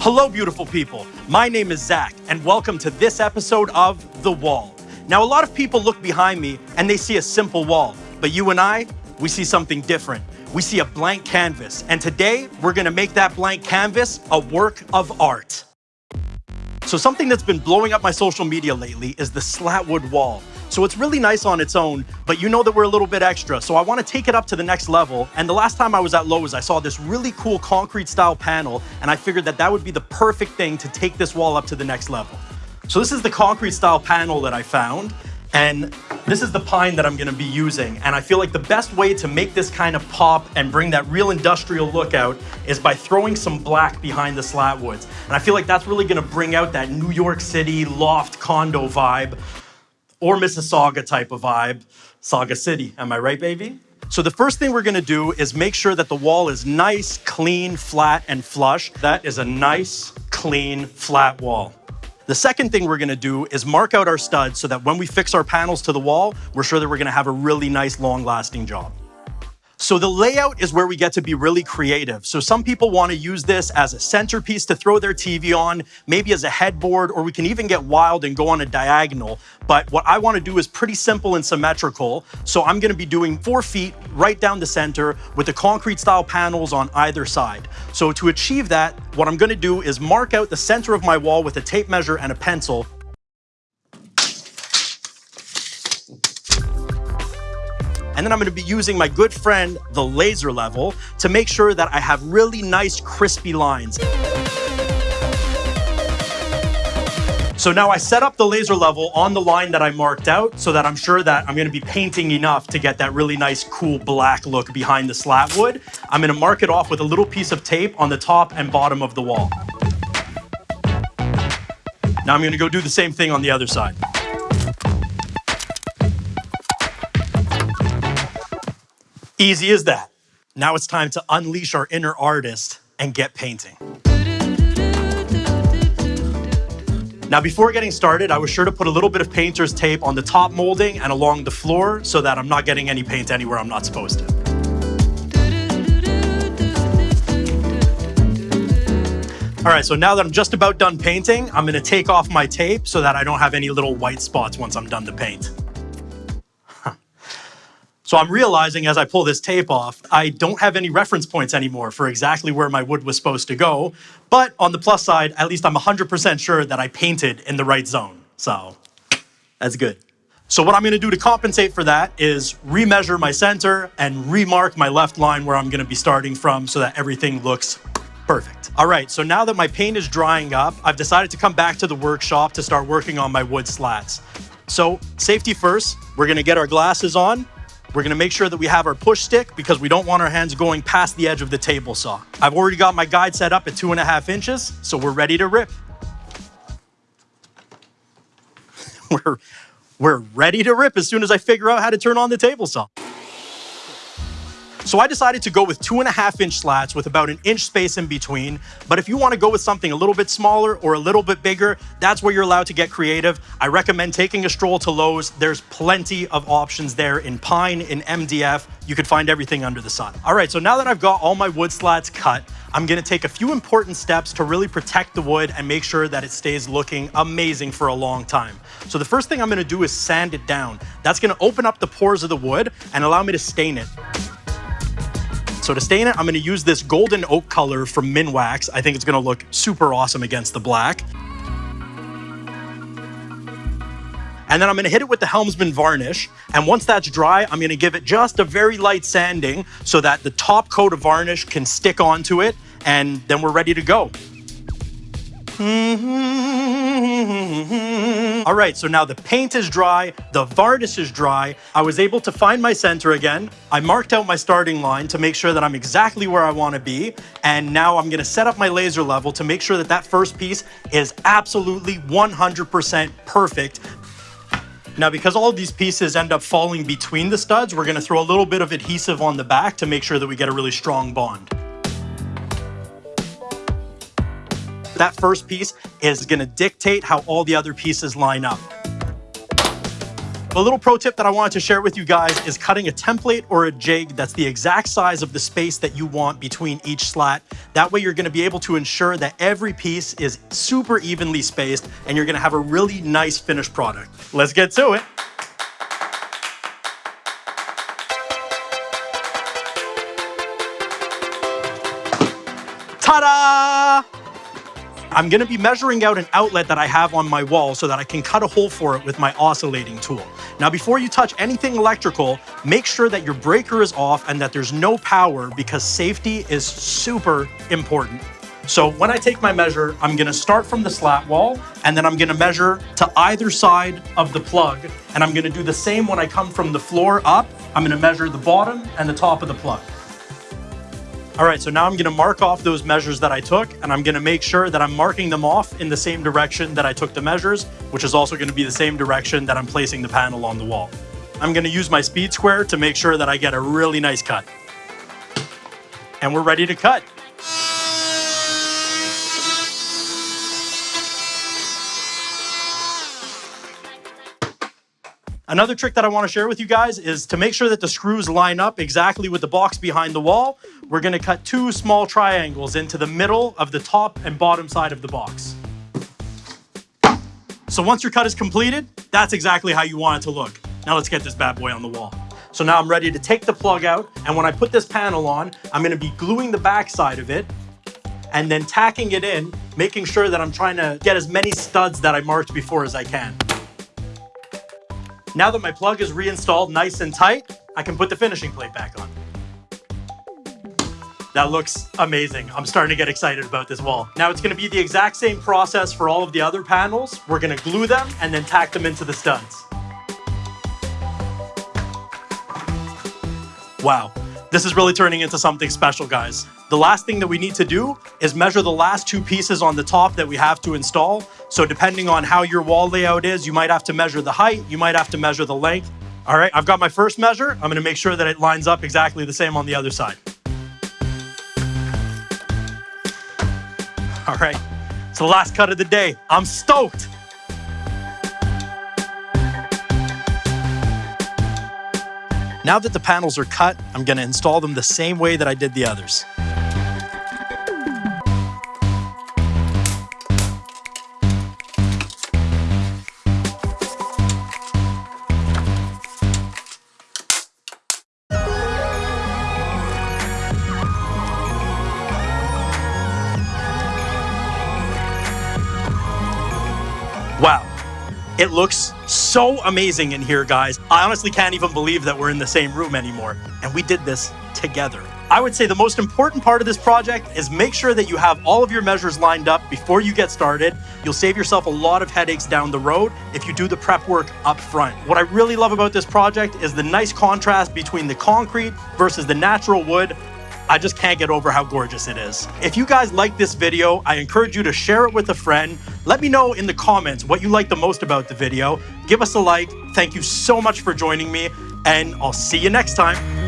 Hello, beautiful people. My name is Zach, and welcome to this episode of The Wall. Now, a lot of people look behind me and they see a simple wall, but you and I, we see something different. We see a blank canvas, and today we're gonna make that blank canvas a work of art. So something that's been blowing up my social media lately is the slatwood wall. So it's really nice on its own, but you know that we're a little bit extra. So I wanna take it up to the next level. And the last time I was at Lowe's, I saw this really cool concrete style panel, and I figured that that would be the perfect thing to take this wall up to the next level. So this is the concrete style panel that I found. And this is the pine that I'm gonna be using. And I feel like the best way to make this kind of pop and bring that real industrial look out is by throwing some black behind the slat woods. And I feel like that's really gonna bring out that New York City loft condo vibe or Mississauga type of vibe. Sauga City, am I right, baby? So the first thing we're gonna do is make sure that the wall is nice, clean, flat, and flush. That is a nice, clean, flat wall. The second thing we're gonna do is mark out our studs so that when we fix our panels to the wall, we're sure that we're gonna have a really nice, long-lasting job. So the layout is where we get to be really creative. So some people want to use this as a centerpiece to throw their TV on, maybe as a headboard, or we can even get wild and go on a diagonal. But what I want to do is pretty simple and symmetrical. So I'm going to be doing four feet right down the center with the concrete style panels on either side. So to achieve that, what I'm going to do is mark out the center of my wall with a tape measure and a pencil. And then I'm gonna be using my good friend, the laser level, to make sure that I have really nice crispy lines. So now I set up the laser level on the line that I marked out so that I'm sure that I'm gonna be painting enough to get that really nice, cool black look behind the slat wood. I'm gonna mark it off with a little piece of tape on the top and bottom of the wall. Now I'm gonna go do the same thing on the other side. Easy as that. Now it's time to unleash our inner artist and get painting. Now, before getting started, I was sure to put a little bit of painter's tape on the top molding and along the floor so that I'm not getting any paint anywhere I'm not supposed to. All right, so now that I'm just about done painting, I'm gonna take off my tape so that I don't have any little white spots once I'm done to paint. So I'm realizing as I pull this tape off, I don't have any reference points anymore for exactly where my wood was supposed to go. But on the plus side, at least I'm 100% sure that I painted in the right zone. So that's good. So what I'm gonna do to compensate for that is remeasure my center and remark my left line where I'm gonna be starting from so that everything looks perfect. All right, so now that my paint is drying up, I've decided to come back to the workshop to start working on my wood slats. So safety first, we're gonna get our glasses on we're gonna make sure that we have our push stick because we don't want our hands going past the edge of the table saw. I've already got my guide set up at two and a half inches, so we're ready to rip. we're, we're ready to rip as soon as I figure out how to turn on the table saw. So I decided to go with two and a half inch slats with about an inch space in between. But if you want to go with something a little bit smaller or a little bit bigger, that's where you're allowed to get creative. I recommend taking a stroll to Lowe's. There's plenty of options there in pine, in MDF. You could find everything under the sun. All right, so now that I've got all my wood slats cut, I'm gonna take a few important steps to really protect the wood and make sure that it stays looking amazing for a long time. So the first thing I'm gonna do is sand it down. That's gonna open up the pores of the wood and allow me to stain it. So to stain it, I'm gonna use this golden oak color from Minwax. I think it's gonna look super awesome against the black. And then I'm gonna hit it with the Helmsman varnish. And once that's dry, I'm gonna give it just a very light sanding so that the top coat of varnish can stick onto it and then we're ready to go. Mm-hmm. All right, so now the paint is dry, the varnish is dry. I was able to find my center again. I marked out my starting line to make sure that I'm exactly where I wanna be. And now I'm gonna set up my laser level to make sure that that first piece is absolutely 100% perfect. Now, because all these pieces end up falling between the studs, we're gonna throw a little bit of adhesive on the back to make sure that we get a really strong bond. That first piece is gonna dictate how all the other pieces line up. A little pro tip that I wanted to share with you guys is cutting a template or a jig that's the exact size of the space that you want between each slat. That way you're gonna be able to ensure that every piece is super evenly spaced and you're gonna have a really nice finished product. Let's get to it. I'm gonna be measuring out an outlet that I have on my wall so that I can cut a hole for it with my oscillating tool. Now, before you touch anything electrical, make sure that your breaker is off and that there's no power because safety is super important. So when I take my measure, I'm gonna start from the slat wall and then I'm gonna measure to either side of the plug. And I'm gonna do the same when I come from the floor up. I'm gonna measure the bottom and the top of the plug. All right, so now I'm gonna mark off those measures that I took and I'm gonna make sure that I'm marking them off in the same direction that I took the measures, which is also gonna be the same direction that I'm placing the panel on the wall. I'm gonna use my speed square to make sure that I get a really nice cut. And we're ready to cut. Another trick that I wanna share with you guys is to make sure that the screws line up exactly with the box behind the wall, we're gonna cut two small triangles into the middle of the top and bottom side of the box. So once your cut is completed, that's exactly how you want it to look. Now let's get this bad boy on the wall. So now I'm ready to take the plug out, and when I put this panel on, I'm gonna be gluing the back side of it and then tacking it in, making sure that I'm trying to get as many studs that I marked before as I can. Now that my plug is reinstalled nice and tight, I can put the finishing plate back on. That looks amazing. I'm starting to get excited about this wall. Now it's gonna be the exact same process for all of the other panels. We're gonna glue them and then tack them into the studs. Wow, this is really turning into something special, guys. The last thing that we need to do is measure the last two pieces on the top that we have to install. So depending on how your wall layout is, you might have to measure the height, you might have to measure the length. All right, I've got my first measure. I'm gonna make sure that it lines up exactly the same on the other side. All right, it's the last cut of the day. I'm stoked. Now that the panels are cut, I'm gonna install them the same way that I did the others. Wow. It looks so amazing in here, guys. I honestly can't even believe that we're in the same room anymore. And we did this together. I would say the most important part of this project is make sure that you have all of your measures lined up before you get started. You'll save yourself a lot of headaches down the road if you do the prep work up front. What I really love about this project is the nice contrast between the concrete versus the natural wood I just can't get over how gorgeous it is. If you guys like this video, I encourage you to share it with a friend. Let me know in the comments what you like the most about the video. Give us a like. Thank you so much for joining me, and I'll see you next time.